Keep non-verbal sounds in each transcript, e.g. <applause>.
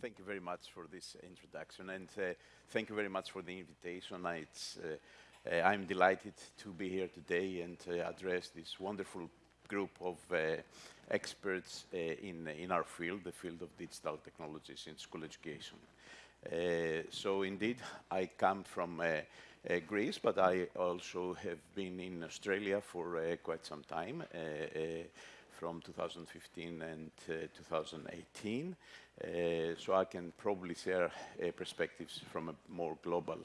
thank you very much for this introduction, and uh, thank you very much for the invitation. It's, uh, uh, I'm delighted to be here today and uh, address this wonderful group of uh, experts uh, in, in our field, the field of digital technologies in school education. so indeed, I come from Greece, but I also have been in Australia for quite some time from 2015 and uh, 2018. Uh, so I can probably share uh, perspectives from a more global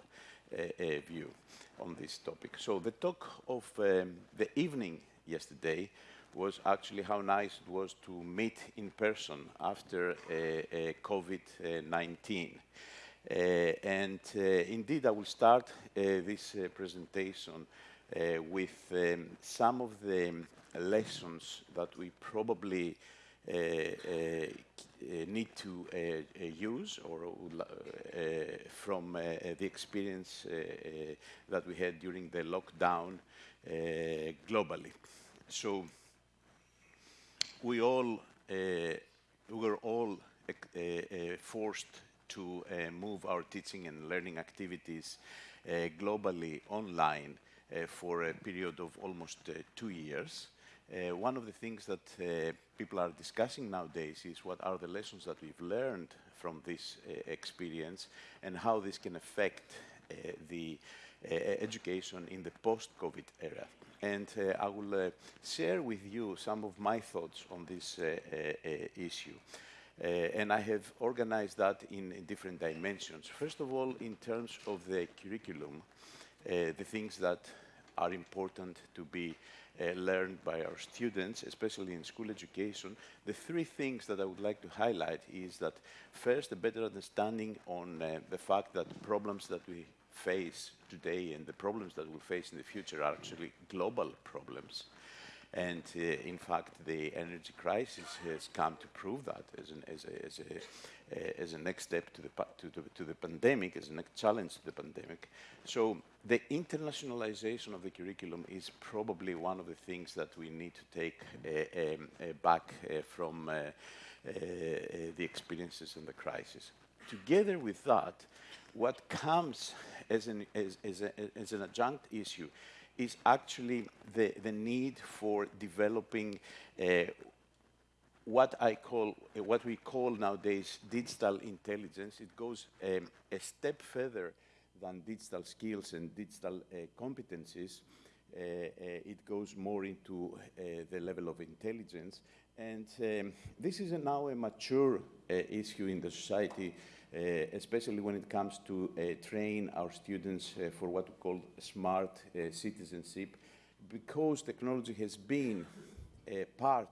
view on this topic. So the talk of um, the evening yesterday was actually how nice it was to meet in person after COVID-19. Uh, and uh, indeed, I will start uh, this presentation with um, some of the lessons that we probably uh, uh, need to uh, use or from the experience that we had during the lockdown globally. So we all we were all forced to uh, move our teaching and learning activities uh, globally online uh, for a period of almost two years. Uh, one of the things that uh, people are discussing nowadays is what are the lessons that we've learned from this uh, experience and how this can affect uh, the uh, education in the post-COVID era. And uh, I will share with you some of my thoughts on this issue. and I have organized that in, in, different dimensions. First of all, in terms of the curriculum, the things that are important to be uh, learned by our students, especially in school education, the three things that I would like to highlight is that first, a better understanding on uh, the fact that problems that we face today and the problems that we'll face in the future are actually global problems. And uh, in fact, the energy crisis has come to prove that as, an, as, a, as, a, uh, as a next step to the, to, the, to the pandemic, as a next challenge to the pandemic. So the internationalization of the curriculum is probably one of the things that we need to take uh, um, uh, back uh, from the experiences and the crisis. Together with that, what comes as an, as, as, a, as an adjunct issue is actually the, the need for developing uh, what I call, uh, what we call nowadays digital intelligence. It goes um, a step further than digital skills and digital uh, competencies. Uh, uh, it goes more into the level of intelligence. And um, this is now a mature issue in the society, especially when it comes to train our students for what we call smart citizenship, because technology has been a part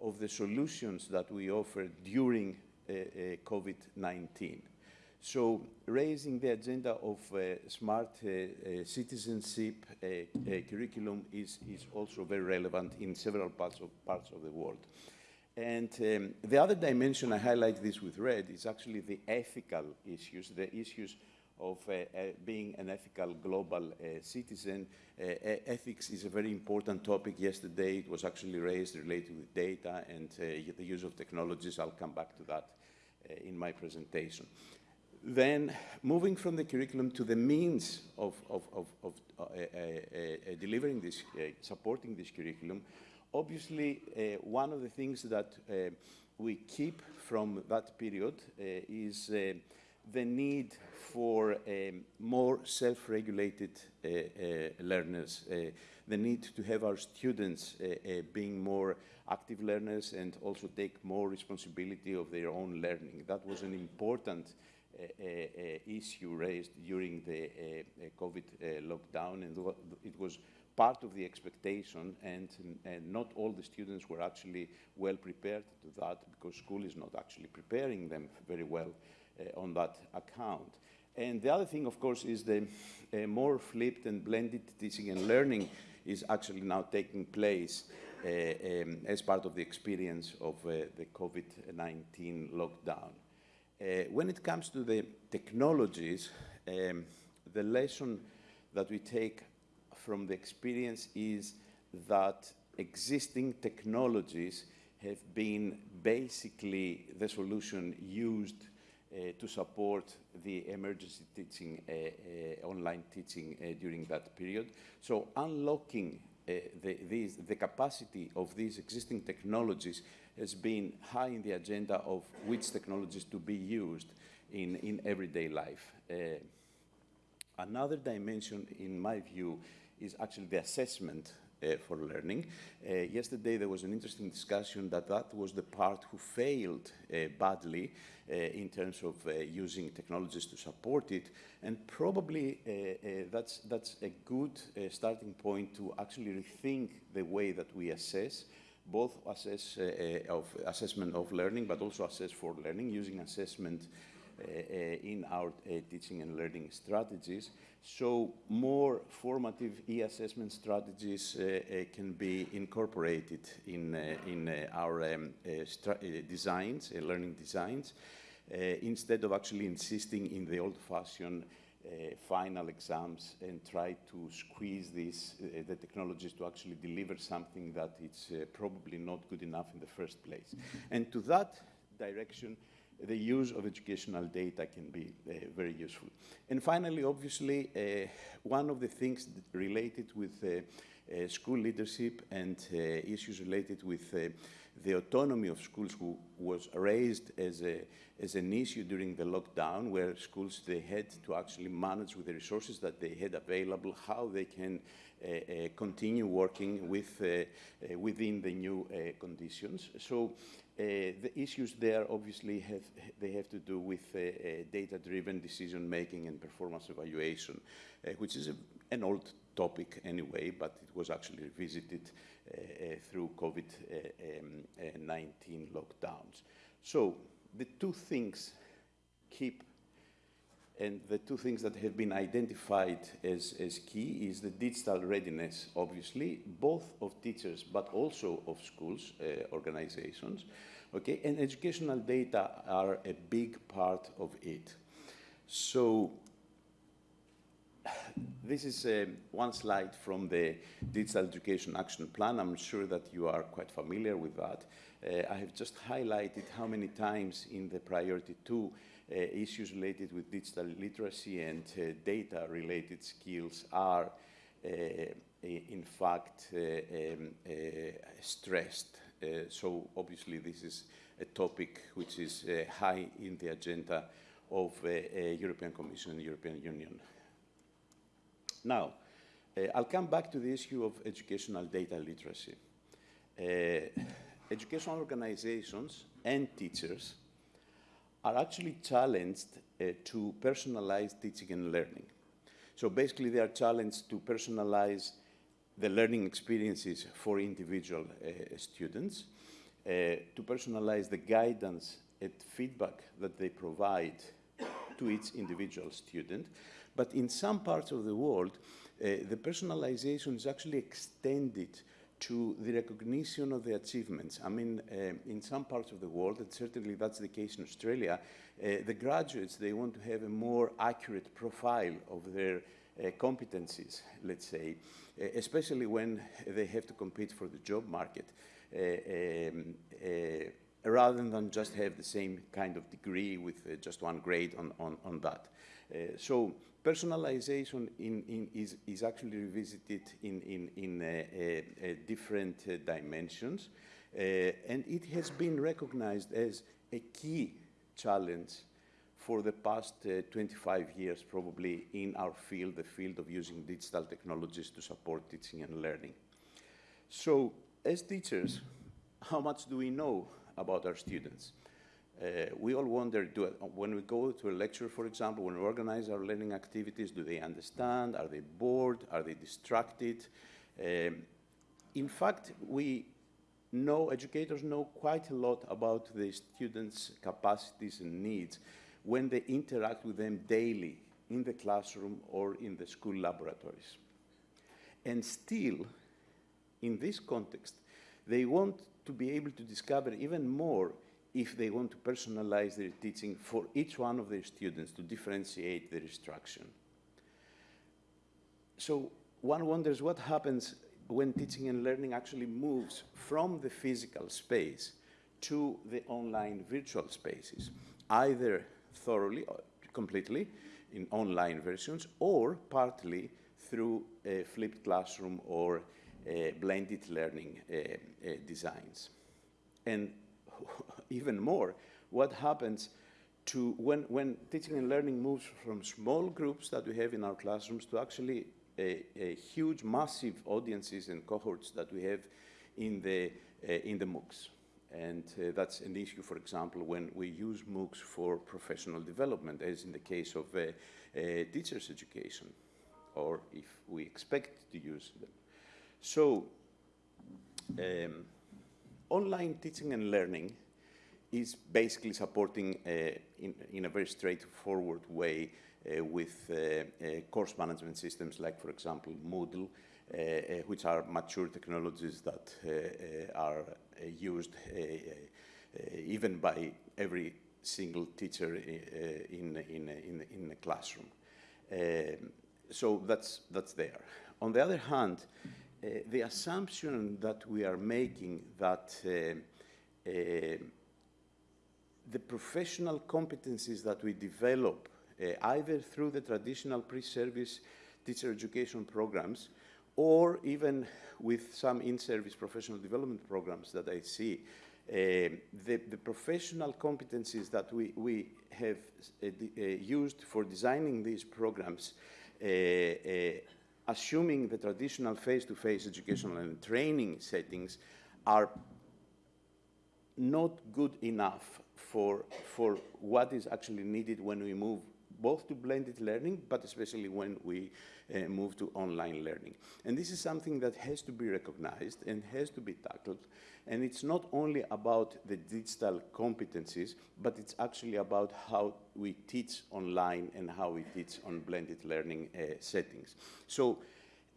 of the solutions that we offer during uh, uh, COVID-19. So raising the agenda of uh, smart uh, uh, citizenship uh, curriculum is, is also very relevant in several parts of, parts of the world. And um, the other dimension, I highlight this with red, is actually the ethical issues, the issues of uh, uh, being an ethical global uh, citizen. ethics is a very important topic. Yesterday it was actually raised related with data and the use of technologies. I'll come back to that in my presentation. Then moving from the curriculum to the means of, of, of, of uh, uh, uh, delivering this, supporting this curriculum, obviously one of the things that we keep from that period is the need for um, more self-regulated uh, uh, learners, uh, the need to have our students uh, uh, being more active learners and also take more responsibility of their own learning. That was an important uh, issue raised during the COVID lockdown and it was part of the expectation and, and, not all the students were actually well prepared to that because school is not actually preparing them very well uh, on that account. And the other thing, of course, is the uh, more flipped and blended teaching and learning is actually now taking place uh, um, as part of the experience of the COVID-19 lockdown. Uh, when it comes to the technologies, um, the lesson that we take from the experience is that existing technologies have been basically the solution used uh, to support the emergency teaching, uh, uh, online teaching during that period. So unlocking the, these, the capacity of these existing technologies has been high in the agenda of which technologies to be used in, in everyday life. another dimension, in my view, is actually the assessment uh, for learning. Uh, yesterday there was an interesting discussion that that was the part who failed uh, badly uh, in terms of uh, using technologies to support it, and probably uh, that's, that's a good starting point to actually rethink the way that we assess both assess of assessment of learning, but also assess for learning using assessment in our teaching and learning strategies. So more formative e-assessment strategies uh, uh, can be incorporated in, uh, in our um, designs, learning designs, instead of actually insisting in the old-fashioned uh, final exams and try to squeeze these, uh, the technologies to actually deliver something that it's uh, probably not good enough in the first place. And to that direction, the use of educational data can be uh, very useful. And finally, obviously, uh, one of the things related with uh, uh school leadership and uh, issues related with uh, the autonomy of schools who was raised as, a, as an issue during the lockdown, where schools, they had to actually manage with the resources that they had available, how they can continue working with, within the new conditions. So uh, the issues there obviously have, they have to do with uh, uh, data-driven decision making and performance evaluation, which is a, an old topic anyway, but it was actually revisited through COVID-19 um, lockdowns. So the two things keep and the two things that have been identified as, as key is the digital readiness, obviously, both of teachers but also of schools, uh, organizations. Okay, and educational data are a big part of it. So this is uh, one slide from the Digital Education Action Plan. I'm sure that you are quite familiar with that. Uh, I have just highlighted how many times in the priority two uh, issues related with digital literacy and uh, data-related skills are, uh, in fact, um, stressed. so obviously this is a topic which is high in the agenda of the European Commission and European Union. Now, uh, I'll come back to the issue of educational data literacy. Uh, educational organizations and teachers are actually challenged uh, to personalize teaching and learning. So basically, they are challenged to personalize the learning experiences for individual uh, students, uh, to personalize the guidance and feedback that they provide to each individual student. But in some parts of the world, uh, the personalization is actually extended to the recognition of the achievements. I mean, uh, in some parts of the world, and certainly that's the case in Australia, uh, the graduates, they want to have a more accurate profile of their uh, competencies, let's say, uh, especially when they have to compete for the job market, uh, um, uh, rather than just have the same kind of degree with just one grade on, on, on that. so personalization in, in is, is, actually revisited in, in, uh, uh, uh different uh, dimensions, and it has been recognized as a key challenge for the past 25 years, probably, in our field, the field of using digital technologies to support teaching and learning. So, as teachers, how much do we know about our students? Uh, we all wonder, do, when we go to a lecture, for example, when we organize our learning activities, do they understand? Are they bored? Are they distracted? Um, in fact, we know, educators know quite a lot about the students' capacities and needs when they interact with them daily in the classroom or in the school laboratories. And still, in this context, they want to be able to discover even more if they want to personalize their teaching for each one of their students to differentiate their instruction. So one wonders what happens when teaching and learning actually moves from the physical space to the online virtual spaces, either thoroughly, uh, completely, in online versions, or partly through a flipped classroom or uh, blended learning uh, uh, designs. And <laughs> even more, what happens to when, when teaching and learning moves from small groups that we have in our classrooms to actually a, a huge, massive audiences and cohorts that we have in the, uh, in the MOOCs. And uh, that's an issue, for example, when we use MOOCs for professional development, as in the case of uh, teachers' education, or if we expect to use them. So, um, online teaching and learning is basically supporting uh, in, in, a very straightforward way uh, with uh, course management systems like, for example, Moodle, which are mature technologies that are used even by every single teacher in, in, in, in the classroom. Um, so that's, that's there. On the other hand, uh, the assumption that we are making that uh, uh, the professional competencies that we develop either through the traditional pre-service teacher education programs or even with some in-service professional development programs that I see, uh, the, the, professional competencies that we, we have uh, uh, used for designing these programs assuming the traditional face-to-face -face educational and training settings are not good enough for, for what is actually needed when we move both to blended learning, but especially when we uh, move to online learning. And this is something that has to be recognized and has to be tackled. And it's not only about the digital competencies, but it's actually about how we teach online and how we teach on blended learning uh, settings. So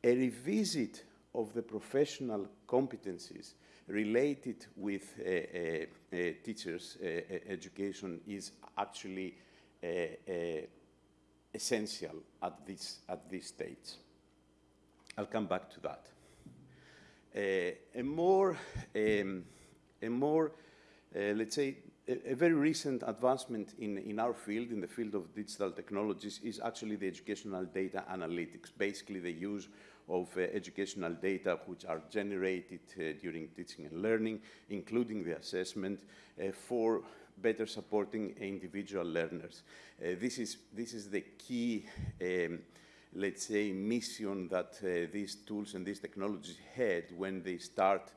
a revisit of the professional competencies related with uh, uh, uh teachers' education is actually essential at this, at this stage. I'll come back to that. Uh, a more, um, a more uh, let's say, a, very recent advancement in, in our field, in the field of digital technologies, is actually the educational data analytics, basically the use of uh, educational data which are generated uh, during teaching and learning, including the assessment, uh, for better supporting individual learners. Uh, this, is, this is the key, um, let's say, mission that uh, these tools and these technologies had when they start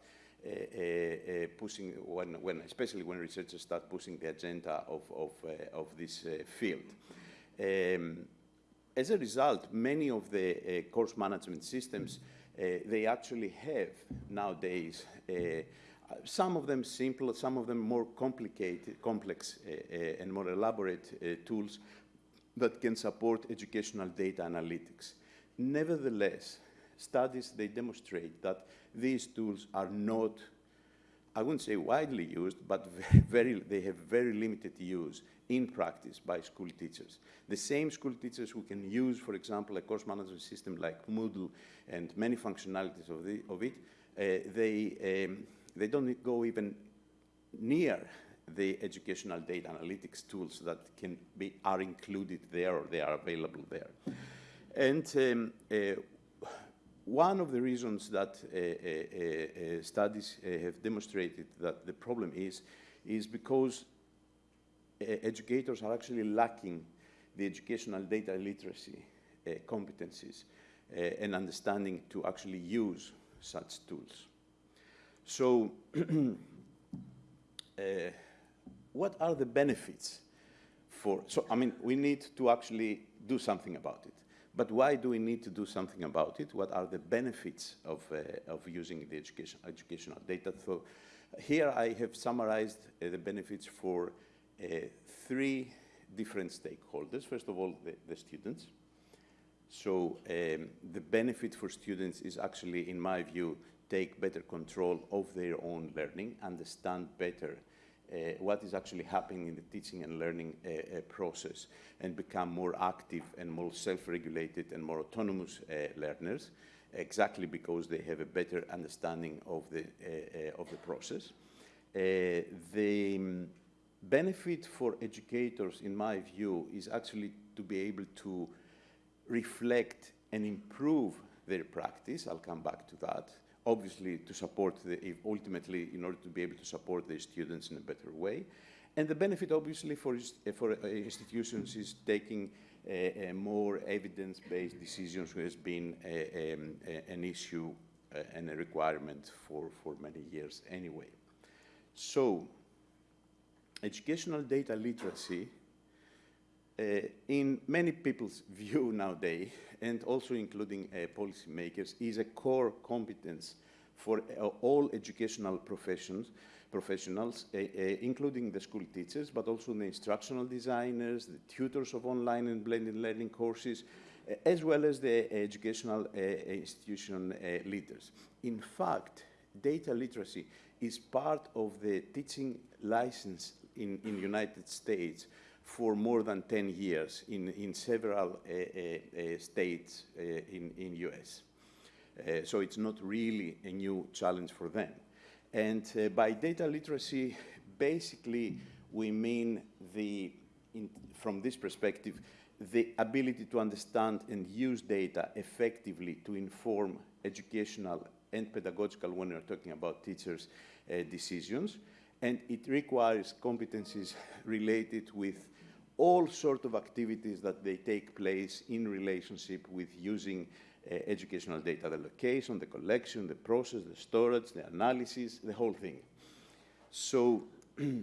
pushing, when, when, especially when researchers start pushing the agenda of, of, uh, of this field. Um, as a result, many of the course management systems, they actually have nowadays some of them simple, some of them more complicated, complex uh, uh, and more elaborate uh, tools that can support educational data analytics. Nevertheless, studies, they demonstrate that these tools are not, I wouldn't say widely used, but <laughs> very, they have very limited use in practice by school teachers. The same school teachers who can use, for example, a course management system like Moodle and many functionalities of, the, of it, uh, they, um, they don't go even near the educational data analytics tools that can be, are included there or they are available there. And um, uh, one of the reasons that uh, uh, uh studies have demonstrated that the problem is, is because educators are actually lacking the educational data literacy competencies and understanding to actually use such tools. So <clears throat> uh, what are the benefits for, so I mean, we need to actually do something about it. But why do we need to do something about it? What are the benefits of, uh, of using the education, educational data? So here I have summarized uh, the benefits for uh, three different stakeholders. First of all, the, the students. So um, the benefit for students is actually, in my view, take better control of their own learning, understand better what is actually happening in the teaching and learning uh, uh, process, and become more active and more self-regulated and more autonomous uh, learners, exactly because they have a better understanding of the, uh, uh, of the process. the, um, benefit for educators, in my view, is actually to be able to reflect and improve their practice. I'll come back to that. Obviously, to support the, ultimately, in order to be able to support their students in a better way. And the benefit, obviously, for, for uh, institutions is taking uh, uh, more evidence-based decisions, which has been um, an issue and a requirement for, for many years anyway. So, educational data literacy in many people's <laughs> view nowadays, and also including uh, policymakers, is a core competence for uh, all educational professions, professionals, uh, uh, including the school teachers, but also the instructional designers, the tutors of online and blended learning courses, uh, as well as the educational institution leaders. In fact, data literacy is part of the teaching license in the United States for more than 10 years in, in several uh, uh, states uh, in, in US. so it's not really a new challenge for them. And by data literacy, basically, we mean the, in, from this perspective, the ability to understand and use data effectively to inform educational and pedagogical when we're talking about teachers' uh, decisions. And it requires competencies related with all sorts of activities that they take place in relationship with using uh, educational data, the location, the collection, the process, the storage, the analysis, the whole thing. So <clears throat> uh,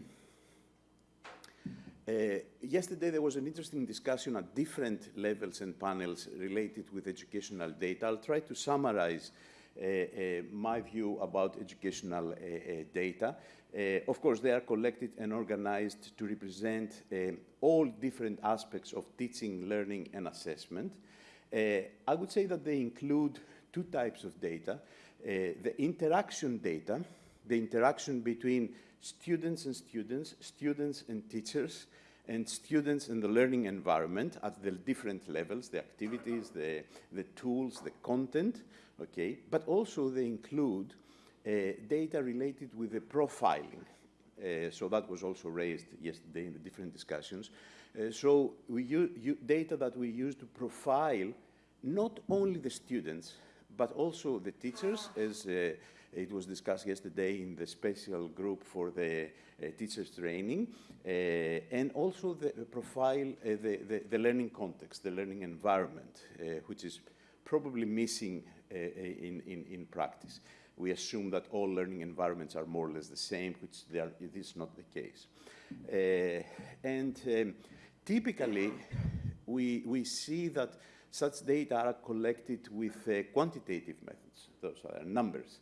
yesterday there was an interesting discussion at different levels and panels related with educational data. I'll try to summarize uh, uh, my view about educational uh, data. Uh, of course, they are collected and organized to represent uh, all different aspects of teaching, learning, and assessment. Uh, I would say that they include two types of data. the interaction data, the interaction between students and students, students and teachers, and students in the learning environment at the different levels, the activities, the, the tools, the content okay? But also they include uh, data related with the profiling. Uh, so that was also raised yesterday in the different discussions. Uh, so we use data that we use to profile not only the students, but also the teachers, as uh, it was discussed yesterday in the special group for the uh, teachers training, uh, and also the profile, the, the, the, learning context, the learning environment, which is probably missing uh, in, in, in practice. We assume that all learning environments are more or less the same, which they are, it is not the case. Uh, and um, typically, we, we see that such data are collected with uh, quantitative methods, those are numbers.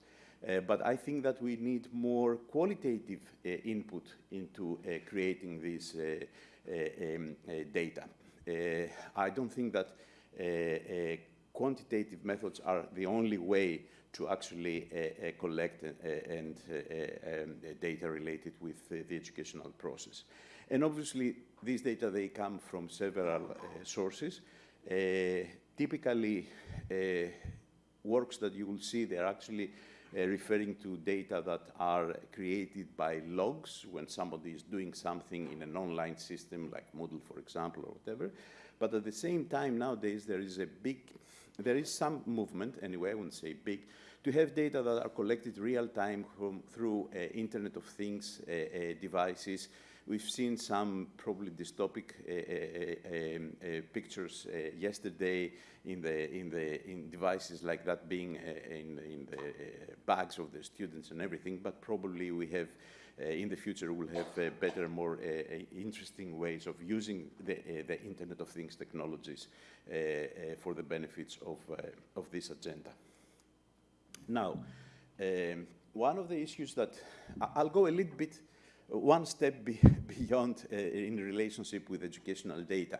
Uh, but I think that we need more qualitative uh, input into uh, creating this um, data. I don't think that quantitative methods are the only way to actually uh, uh, collect uh, and um, data related with the educational process. And obviously, these data, they come from several sources. typically, works that you will see, they're actually uh, referring to data that are created by logs when somebody is doing something in an online system like Moodle, for example, or whatever. But at the same time, nowadays, there is a big there is some movement, anyway, I wouldn't say big, to have data that are collected real time through uh, Internet of Things uh, uh, devices. We've seen some probably dystopic uh, uh, um, uh, pictures yesterday in the in the in devices like that being in in the bags of the students and everything. But probably we have in the future we'll have uh, better, more uh, interesting ways of using the, the Internet of Things technologies for the benefits of, of this agenda. Now, um, one of the issues that I'll go a little bit one step be <laughs> beyond uh, in relationship with educational data.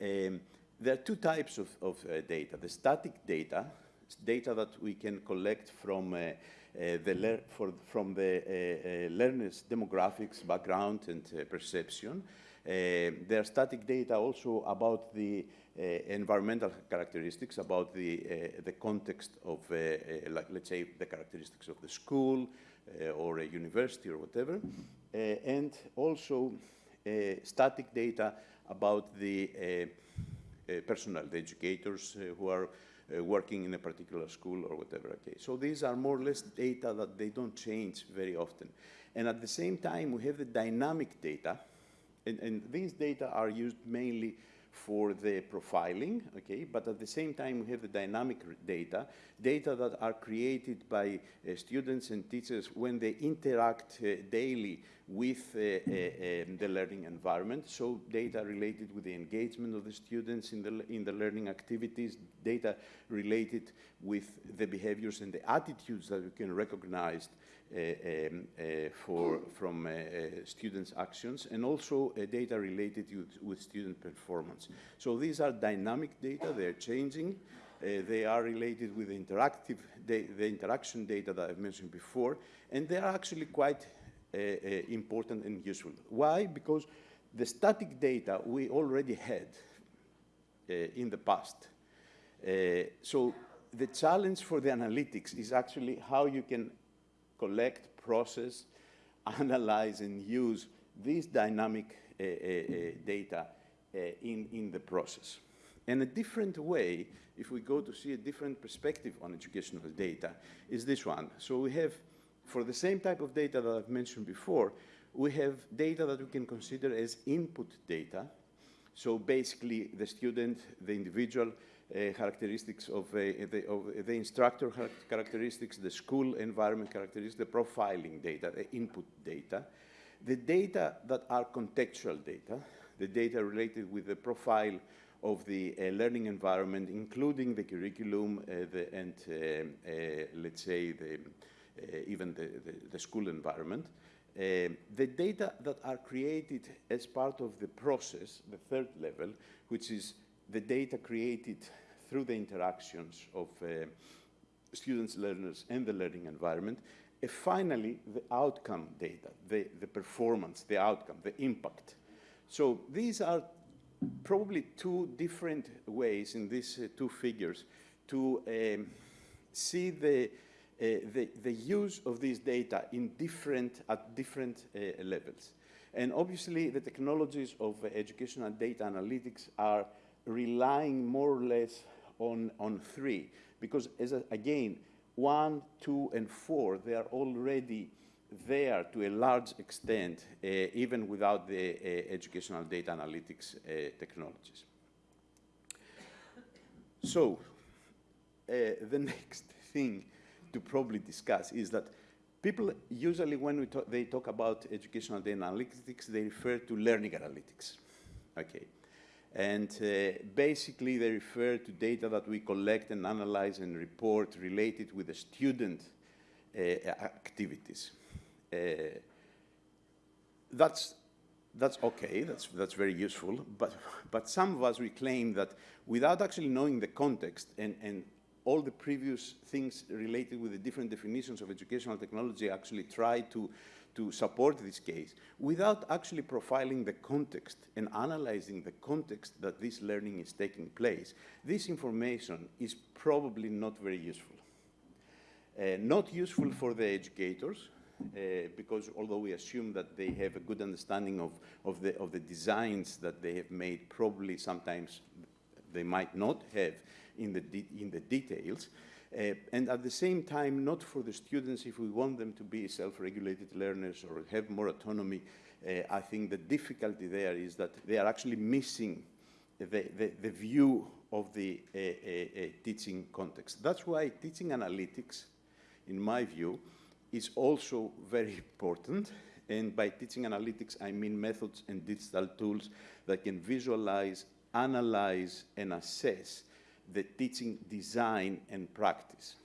Um, there are two types of, of uh, data. The static data, data that we can collect from uh, uh, the for, from the uh, uh, learner's demographics, background, and uh, perception. Uh, there are static data also about the uh, environmental characteristics, about the, the context of, like, let's say, the characteristics of the school, or a university or whatever, and also static data about the personnel, the educators who are uh, working in a particular school or whatever. Okay, so these are more or less data that they don't change very often. And at the same time, we have the dynamic data, and, and these data are used mainly for the profiling, okay, but at the same time we have the dynamic data, data that are created by uh, students and teachers when they interact uh, daily with uh, uh um, the learning environment, so data related with the engagement of the students in the, in the learning activities, data related with the behaviors and the attitudes that we can recognize Uh, um, uh, for, from uh, uh, students' actions, and also data related with, with student performance. So these are dynamic data, they're changing. they are related with the interactive, the interaction data that I've mentioned before, and they are actually quite important and useful. Why? Because the static data we already had uh, in the past. Uh, so the challenge for the analytics is actually how you can collect, process, <laughs> analyze, and use these dynamic uh, uh, data in, in the process. And a different way, if we go to see a different perspective on educational data, is this one. So we have, for the same type of data that I've mentioned before, we have data that we can consider as input data. So basically, the student, the individual, characteristics of, uh, the, of the instructor characteristics, the school environment characteristics, the profiling data, the input data, the data that are contextual data, the data related with the profile of the uh, learning environment, including the curriculum uh, the, and, uh, uh, let's say, the, even the, the, school environment. the data that are created as part of the process, the third level, which is the data created through the interactions of uh, students, learners, and the learning environment, and finally, the outcome data, the, the performance, the outcome, the impact. So these are probably two different ways in these uh, two figures to um, see the, uh, the, the, use of these data in different, at different uh, levels. And obviously, the technologies of educational data analytics are relying more or less on, on three, because as a, again, one, two, and four, they are already there to a large extent, uh, even without the uh, educational data analytics uh, technologies. So, the <laughs> next thing to probably discuss is that people usually, when talk, they talk about educational data analytics, they refer to learning analytics. Okay. And uh, basically, they refer to data that we collect and analyze and report related with the student uh, activities. Uh, that's, that's okay, that's, that's very useful, but, but some of us, we claim that without actually knowing the context and, and all the previous things related with the different definitions of educational technology actually try to to support this case without actually profiling the context and analyzing the context that this learning is taking place, this information is probably not very useful. Uh, not useful for the educators, uh, because although we assume that they have a good understanding of, of, the, of the designs that they have made, probably sometimes they might not have in the, in the details, uh, and at the same time, not for the students, if we want them to be self-regulated learners or have more autonomy, uh, I think the difficulty there is that they are actually missing the, the, the view of the uh, uh, uh teaching context. That's why teaching analytics, in my view, is also very important. And by teaching analytics, I mean methods and digital tools that can visualize, analyze, and assess the teaching design and practice.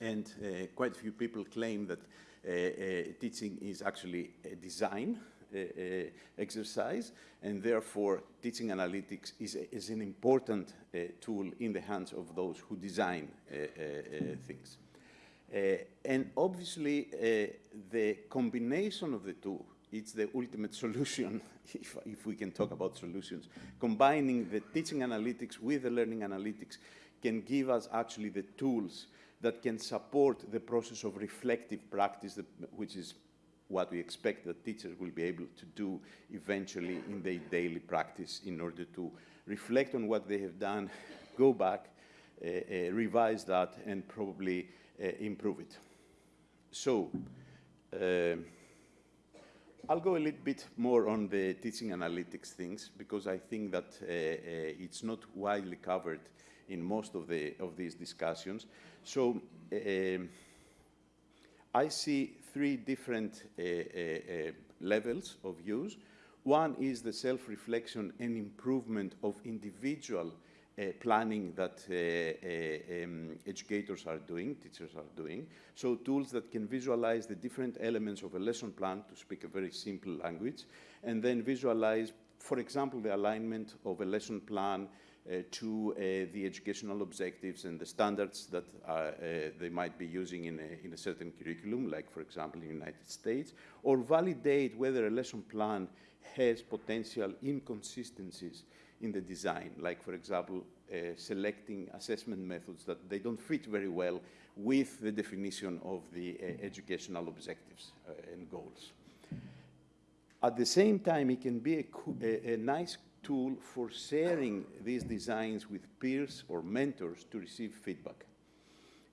And uh, quite a few people claim that uh, uh, teaching is actually a design uh, uh, exercise, and therefore teaching analytics is, is an important uh, tool in the hands of those who design things. and obviously, the combination of the two it's the ultimate <laughs> solution, if, if we can talk about solutions. Combining the teaching analytics with the learning analytics can give us actually the tools that can support the process of reflective practice, which is what we expect that teachers will be able to do eventually in their daily practice in order to reflect on what they have done, <laughs> go back, uh, uh, revise that, and probably uh, improve it. So, I'll go a little bit more on the teaching analytics things because I think that uh, uh, it's not widely covered in most of, the, of these discussions. So um, I see three different uh, uh, uh, levels of use. One is the self-reflection and improvement of individual planning that uh, uh, um, educators are doing, teachers are doing. So tools that can visualize the different elements of a lesson plan, to speak a very simple language, and then visualize, for example, the alignment of a lesson plan uh, to uh, the educational objectives and the standards that uh, they might be using in a, in a certain curriculum, like, for example, in the United States, or validate whether a lesson plan has potential inconsistencies in the design, like, for example, uh, selecting assessment methods that they don't fit very well with the definition of the uh, educational objectives uh, and goals. At the same time, it can be a, a, a nice tool for sharing these designs with peers or mentors to receive feedback,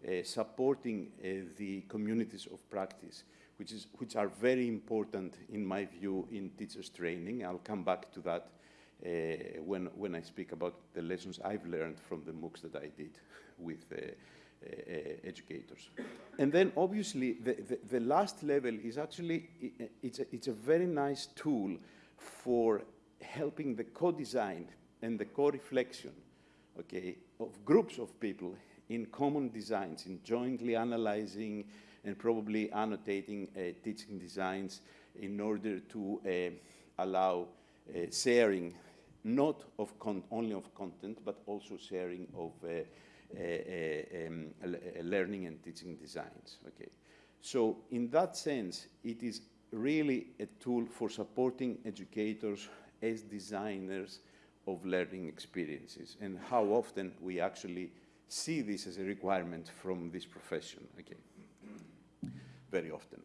uh, supporting uh, the communities of practice, which, is, which are very important, in my view, in teachers training. I'll come back to that uh, when, when I speak about the lessons I've learned from the MOOCs that I did with uh, uh, educators. And then obviously the, the, the, last level is actually, it's a, it's a very nice tool for helping the co-design and the co-reflection, okay, of groups of people in common designs, in jointly analyzing and probably annotating uh, teaching designs in order to uh, allow uh, sharing not of only of content, but also sharing of uh, uh, uh, um, learning and teaching designs. Okay, so in that sense, it is really a tool for supporting educators as designers of learning experiences, and how often we actually see this as a requirement from this profession. Okay, very often.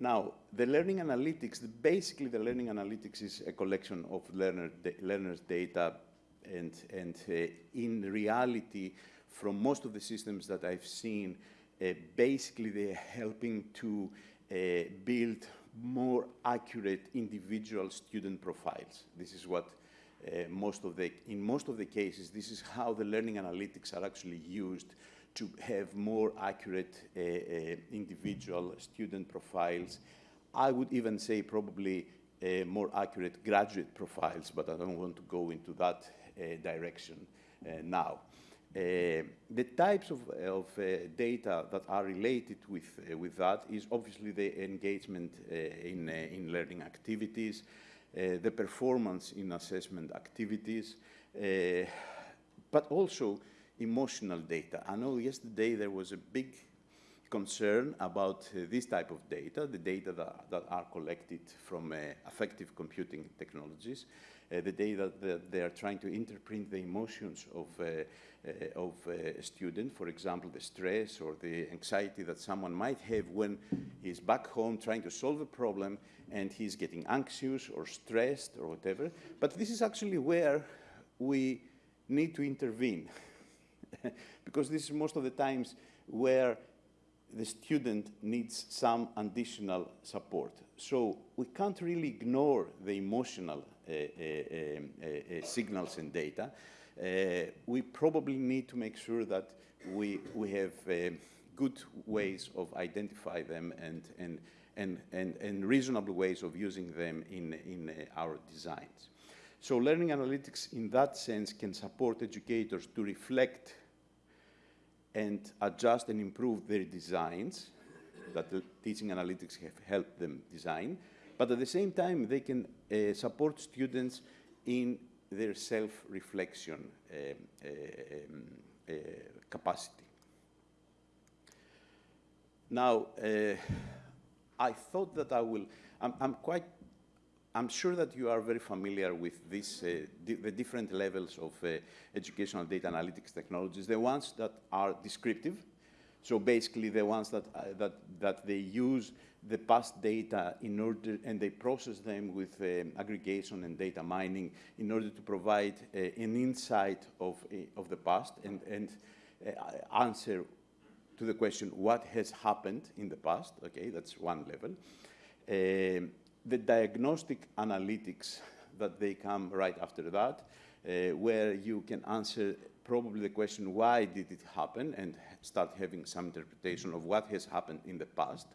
Now, the learning analytics, basically the learning analytics is a collection of learner learners' data and, and uh, in reality, from most of the systems that I've seen, uh, basically they're helping to uh, build more accurate individual student profiles. This is what uh, most of the, in most of the cases, this is how the learning analytics are actually used to have more accurate uh, uh, individual student profiles. I would even say probably uh, more accurate graduate profiles, but I don't want to go into that direction now. Uh, the types of, of uh, data that are related with, uh, with that is obviously the engagement in, in learning activities, the performance in assessment activities, but also emotional data. I know yesterday there was a big concern about uh, this type of data, the data that, that are collected from uh, affective computing technologies, uh, the data that they are trying to interpret the emotions of, uh, uh, of uh, a student, for example, the stress or the anxiety that someone might have when he's back home trying to solve a problem and he's getting anxious or stressed or whatever. But this is actually where we need to intervene. <laughs> <laughs> because this is most of the times where the student needs some additional support. So we can't really ignore the emotional uh, uh, uh, uh, signals and data. Uh, we probably need to make sure that we, we have uh, good ways of identify them and, and, and, and, and reasonable ways of using them in, in our designs. So learning analytics in that sense can support educators to reflect and adjust and improve their designs that the teaching analytics have helped them design. But at the same time, they can uh, support students in their self-reflection um, um, uh, capacity. Now, uh, I thought that I will, I'm, I'm quite I'm sure that you are very familiar with this, uh, di the different levels of uh, educational data analytics technologies, the ones that are descriptive. So basically the ones that, uh, that, that they use the past data in order, and they process them with um, aggregation and data mining in order to provide uh, an insight of, uh, of the past and, and uh, answer to the question, what has happened in the past? Okay, that's one level. Um, the diagnostic analytics that they come right after that, uh, where you can answer probably the question, why did it happen, and start having some interpretation of what has happened in the past.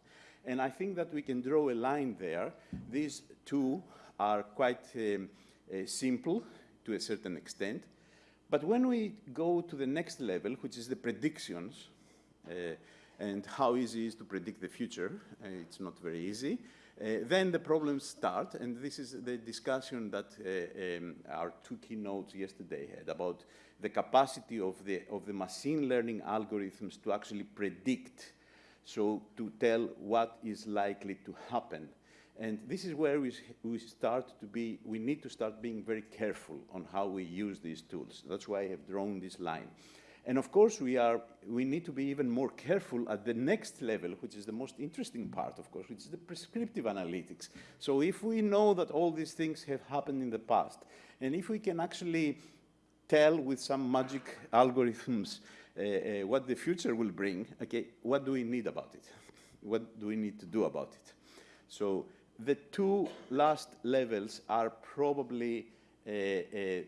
And I think that we can draw a line there. These two are quite um, uh, simple to a certain extent. But when we go to the next level, which is the predictions, uh, and how easy it is to predict the future, uh, it's not very easy. Uh, then the problems start, and this is the discussion that uh, um, our two keynotes yesterday had about the capacity of the, of the machine learning algorithms to actually predict, so to tell what is likely to happen. And this is where we, we start to be, we need to start being very careful on how we use these tools. That's why I have drawn this line. And of course, we, are, we need to be even more careful at the next level, which is the most interesting part, of course, which is the prescriptive analytics. So if we know that all these things have happened in the past, and if we can actually tell with some magic algorithms uh, uh, what the future will bring, okay, what do we need about it? <laughs> What do we need to do about it? So the two last levels are probably uh, uh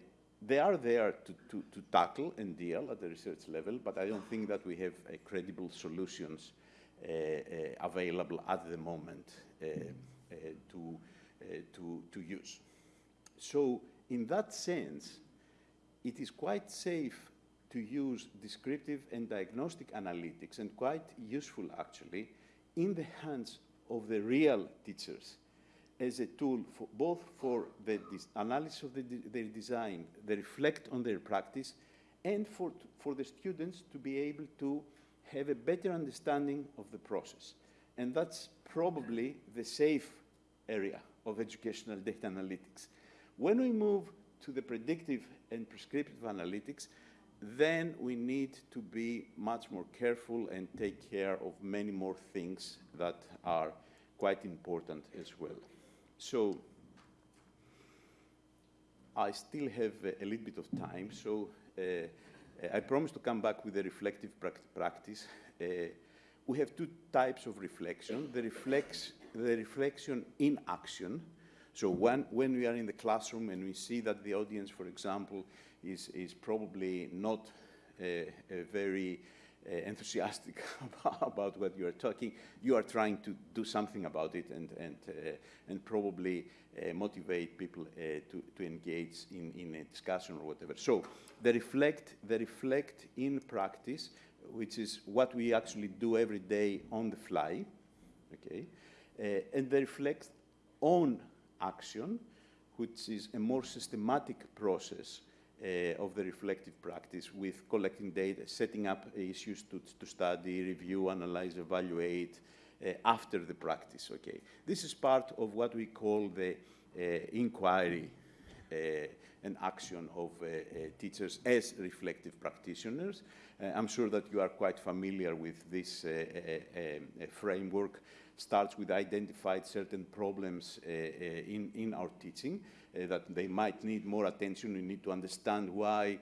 they are there to, to, to, tackle and deal at the research level, but I don't think that we have uh, credible solutions uh, uh, available at the moment uh, uh, to, to, to use. So in that sense, it is quite safe to use descriptive and diagnostic analytics and quite useful actually in the hands of the real teachers as a tool for both for the analysis of the de their design, they reflect on their practice, and for, for the students to be able to have a better understanding of the process. And that's probably the safe area of educational data analytics. When we move to the predictive and prescriptive analytics, then we need to be much more careful and take care of many more things that are quite important as well. So I still have a, a little bit of time, so uh, I promise to come back with a reflective practice. Uh, we have two types of reflection. The, reflex, the reflection in action. So when, when we are in the classroom and we see that the audience, for example, is, is probably not uh, very enthusiastic <laughs> about what you are talking, you are trying to do something about it and, and, uh, and probably uh, motivate people to, to engage in, in a discussion or whatever. So they reflect, they reflect in practice, which is what we actually do every day on the fly, okay? and they reflect on action, which is a more systematic process uh, of the reflective practice with collecting data, setting up issues to, to study, review, analyze, evaluate uh, after the practice, okay? This is part of what we call the uh, inquiry uh, and action of uh, uh, teachers as reflective practitioners. I'm sure that you are quite familiar with this um, framework starts with identified certain problems uh, uh, in, in our teaching uh, that they might need more attention. We need to understand why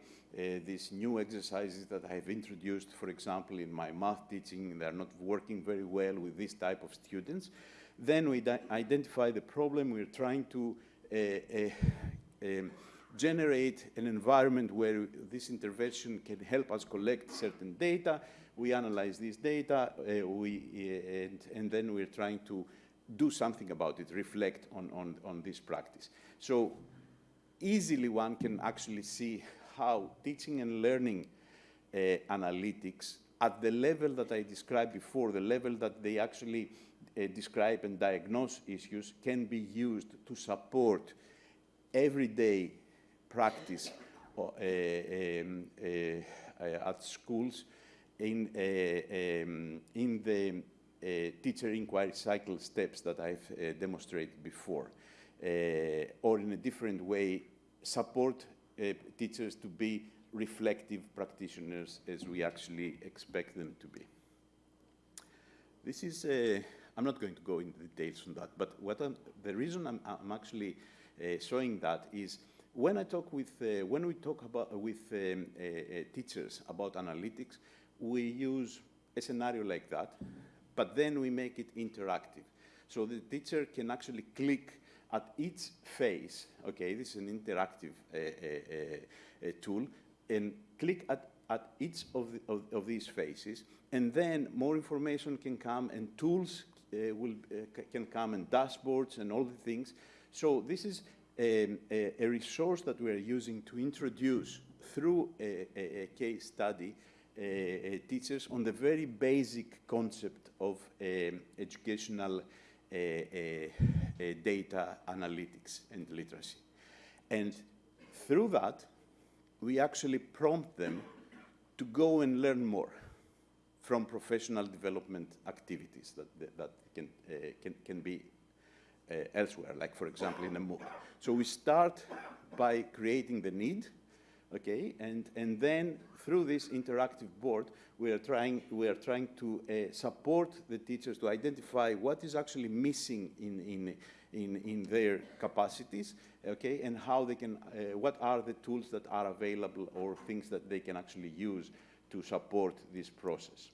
these new exercises that I have introduced, for example, in my math teaching, they're not working very well with this type of students. Then we identify the problem. We're trying to um, generate an environment where this intervention can help us collect certain data we analyze this data, uh, we, uh, and, and then we're trying to do something about it, reflect on, on, on this practice. So easily one can actually see how teaching and learning uh, analytics at the level that I described before, the level that they actually uh, describe and diagnose issues can be used to support everyday practice uh, um, uh, at schools in, um, in the teacher inquiry cycle steps that I've demonstrated before, or in a different way, support teachers to be reflective practitioners as we actually expect them to be. this is, uh, I'm not going to go into details on that, but what I'm, the reason I'm, I'm actually uh, showing that is when I talk with, uh, when we talk about, with um, uh, uh, teachers about analytics, we use a scenario like that, but then we make it interactive. So the teacher can actually click at each phase, okay, this is an interactive uh, uh, uh, tool, and click at, at each of, the, of, of, these phases, and then more information can come and tools uh, will, uh, can come and dashboards and all the things. So this is a, a, a resource that we are using to introduce through a, a case study uh, uh, teachers on the very basic concept of um, educational uh, data analytics and literacy. And through that, we actually prompt them to go and learn more from professional development activities that, that, can, uh, can, can be elsewhere, like for example in a MOOC. So we start by creating the need, okay, and, and then through this interactive board, we are trying, we are trying to uh, support the teachers to identify what is actually missing in, in, in, in their capacities, okay, and how they can, uh, what are the tools that are available or things that they can actually use to support this process.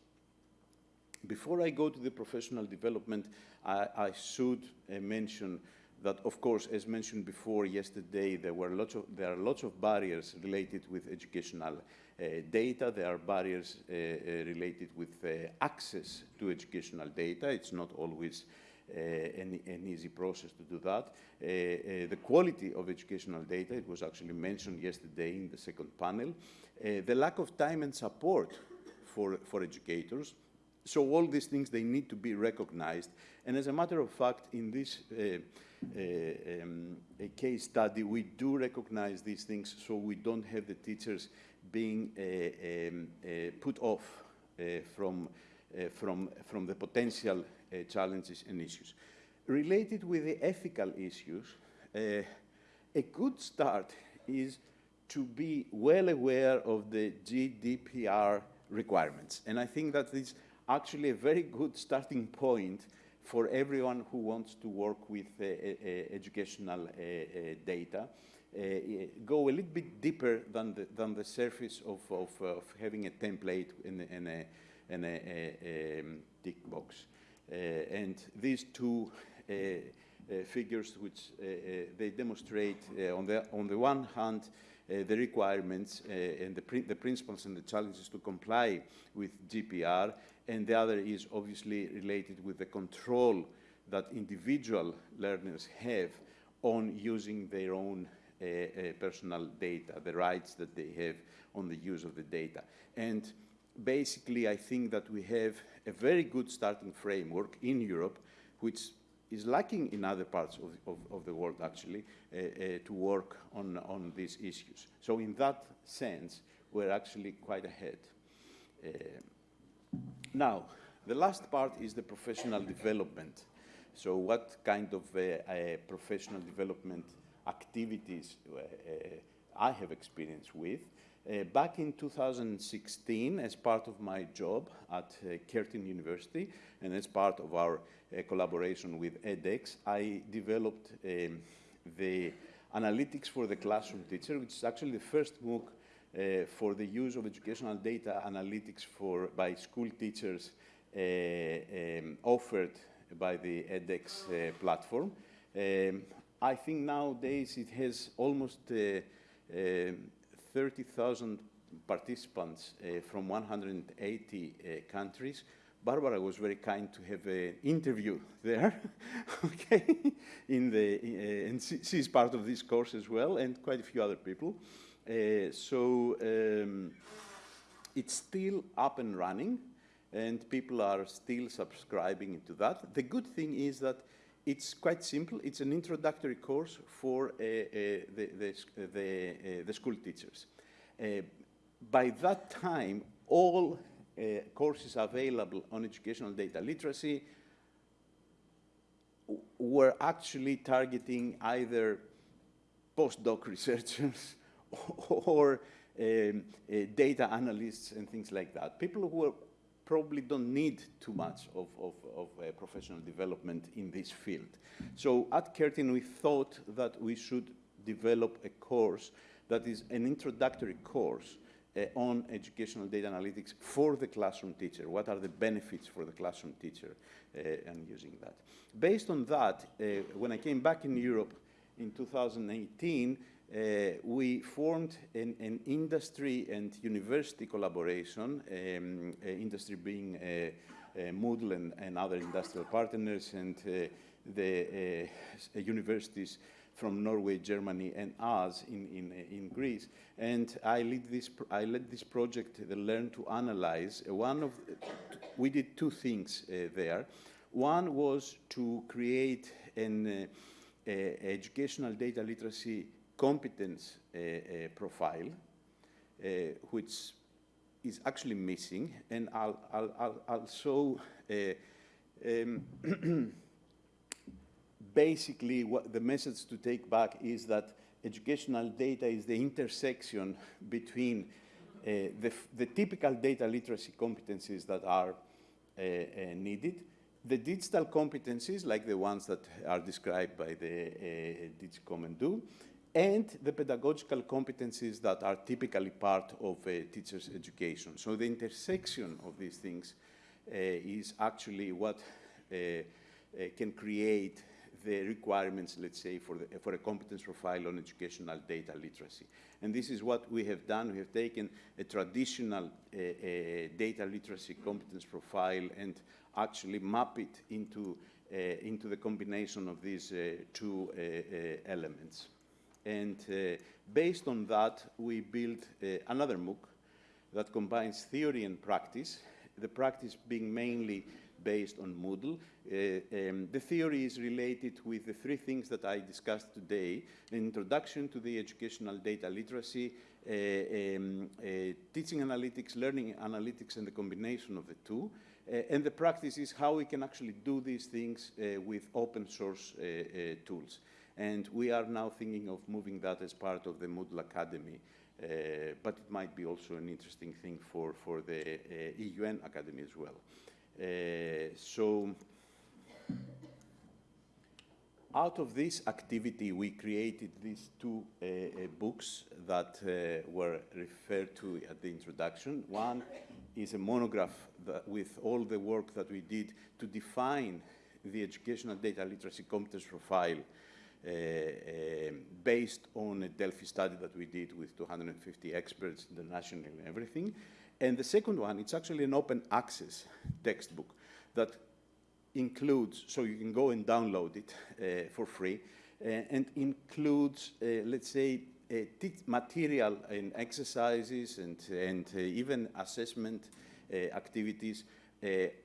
Before I go to the professional development, I, I should uh, mention that, of course, as mentioned before yesterday, there, were lots of, there are lots of barriers related with educational uh, data. There are barriers uh, uh, related with access to educational data. It's not always uh, an, an, easy process to do that. Uh, uh, the quality of educational data, it was actually mentioned yesterday in the second panel. the lack of time and support for, for educators. So all these things, they need to be recognized. And as a matter of fact, in this um, case study, we do recognize these things so we don't have the teachers being uh, um, uh, put off uh, from, from, from the potential challenges and issues. Related with the ethical issues, a good start is to be well aware of the GDPR requirements. And I think that is actually a very good starting point for everyone who wants to work with uh, uh, educational uh, data. Uh, go a little bit deeper than the, than the surface of, of, of having a template in a, in a, a, a um, tick box. Uh, and these two uh, figures, which they demonstrate, on, the, on the one hand, uh, the requirements uh, and the, the, principles and the challenges to comply with GDPR, and the other is obviously related with the control that individual learners have on using their own uh, uh, personal data, the rights that they have on the use of the data. And basically, I think that we have a very good starting framework in Europe, which is lacking in other parts of, of, of the world, actually, uh, uh, to work on, on these issues. So in that sense, we're actually quite ahead. Uh, now, the last part is the professional development. So what kind of uh, professional development activities uh, I have experience with. Uh, back in 2016, as part of my job at uh, Curtin University and as part of our uh, collaboration with edX, I developed um, the analytics for the classroom teacher, which is actually the first MOOC uh, for the use of educational data analytics for, by school teachers uh, um, offered by the edX uh, platform. Um, I think nowadays it has almost uh, 30,000 participants uh, from 180 uh, countries. Barbara was very kind to have an interview there, <laughs> okay, in the, uh, and she, she's part of this course as well, and quite a few other people. Uh, so um, it's still up and running, and people are still subscribing to that. The good thing is that it's quite simple. It's an introductory course for uh, uh, the, the, the, uh, the, school teachers. by that time, all courses available on educational data literacy were actually targeting either postdoc researchers <laughs> or um, uh, data analysts and things like that. People who were probably don't need too much of, of, of uh, professional development in this field. So at Curtin, we thought that we should develop a course that is an introductory course uh, on educational data analytics for the classroom teacher. What are the benefits for the classroom teacher uh, and using that? Based on that, uh, when I came back in Europe in 2018, uh, we formed an, an, industry and university collaboration, um, uh, industry being uh, Moodle and, and, other industrial partners and the universities from Norway, Germany, and us in, in, in Greece. And I led this, I led this project, the Learn to Analyze. One of, we did two things uh, there. One was to create an uh, educational data literacy competence uh, uh, profile, uh, which is actually missing, and I'll, I'll, I'll, I'll show um, <clears throat> basically what the message to take back is that educational data is the intersection between uh, the, the, typical data literacy competencies that are uh, uh, needed, the digital competencies like the ones that are described by the DigComp and Do, and the pedagogical competencies that are typically part of a teacher's education. So the intersection of these things uh, is actually what uh, uh, can create the requirements, let's say, for, the, for a competence profile on educational data literacy. And this is what we have done. We have taken a traditional uh, uh, data literacy competence profile and actually map it into, uh, into the combination of these two elements. And uh, based on that, we built uh, another MOOC that combines theory and practice, the practice being mainly based on Moodle. Uh, um, the theory is related with the three things that I discussed today, an introduction to the educational data literacy, uh, um, uh, teaching analytics, learning analytics, and the combination of the two. Uh, and the practice is how we can actually do these things with open source tools. And we are now thinking of moving that as part of the Moodle Academy. Uh, but it might be also an interesting thing for, for the uh, EUN Academy as well. Uh, so out of this activity, we created these two uh, uh, books that uh, were referred to at the introduction. One is a monograph with all the work that we did to define the educational data literacy competence profile based on a Delphi study that we did with 250 experts internationally and everything. And the second one, it's actually an open access textbook that includes, so you can go and download it uh, for free, uh, and includes, uh, let's say, material and exercises and, and uh, even assessment uh, activities uh,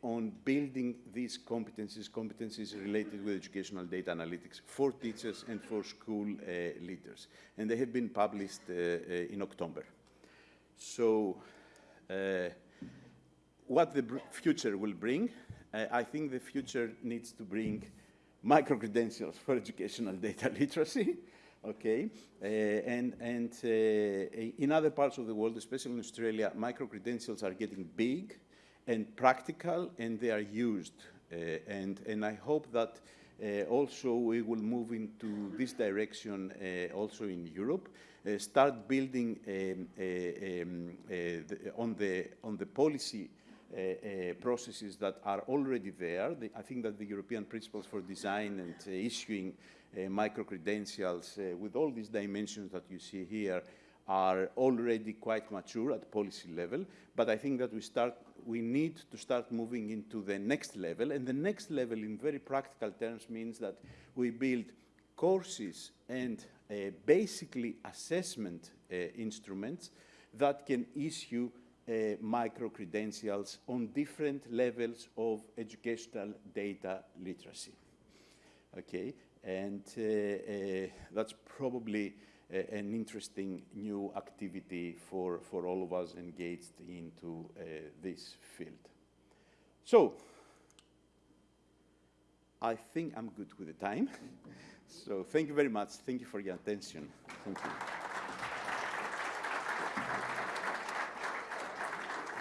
on building these competencies, competencies related with educational data analytics for teachers and for school uh, leaders. And they have been published uh, uh in October. So uh, what the future will bring, uh, I think the future needs to bring micro-credentials for <laughs> educational data literacy, <laughs> okay? and and in other parts of the world, especially in Australia, micro-credentials are getting big, and practical, and they are used. Uh, and, and I hope that uh, also we will move into this direction uh, also in Europe. Uh, start building um, uh, um, uh, the, on the on the policy processes that are already there. The, I think that the European principles for design and issuing micro credentials with all these dimensions that you see here are already quite mature at policy level. But I think that we start we need to start moving into the next level. And the next level, in very practical terms, means that we build courses and uh, basically assessment uh, instruments that can issue uh, micro-credentials on different levels of educational data literacy. Okay, and uh, uh, that's probably an interesting new activity for, for all of us engaged into uh, this field. So, I think I'm good with the time. <laughs> so thank you very much. Thank you for your attention. Thank you.